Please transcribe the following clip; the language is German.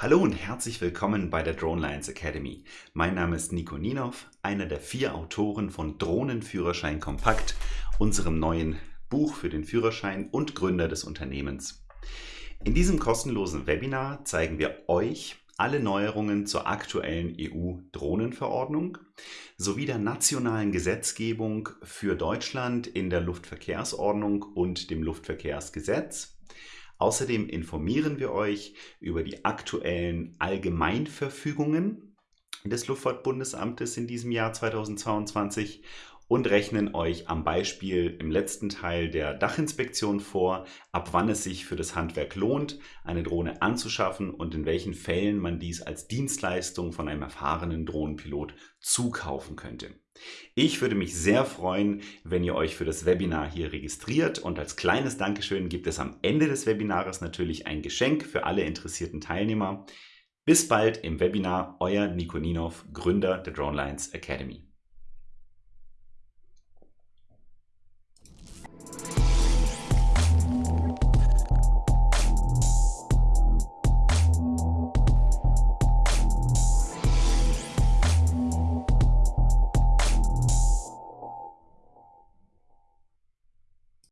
Hallo und herzlich willkommen bei der Drone Lines Academy. Mein Name ist Nico Ninov, einer der vier Autoren von Drohnenführerschein Kompakt, unserem neuen Buch für den Führerschein und Gründer des Unternehmens. In diesem kostenlosen Webinar zeigen wir euch alle Neuerungen zur aktuellen EU-Drohnenverordnung sowie der nationalen Gesetzgebung für Deutschland in der Luftverkehrsordnung und dem Luftverkehrsgesetz Außerdem informieren wir euch über die aktuellen Allgemeinverfügungen des Luftfahrtbundesamtes in diesem Jahr 2022 und rechnen euch am Beispiel im letzten Teil der Dachinspektion vor, ab wann es sich für das Handwerk lohnt, eine Drohne anzuschaffen und in welchen Fällen man dies als Dienstleistung von einem erfahrenen Drohnenpilot zukaufen könnte. Ich würde mich sehr freuen, wenn ihr euch für das Webinar hier registriert und als kleines Dankeschön gibt es am Ende des Webinars natürlich ein Geschenk für alle interessierten Teilnehmer. Bis bald im Webinar, euer Nico Ninov, Gründer der Dronelines Academy.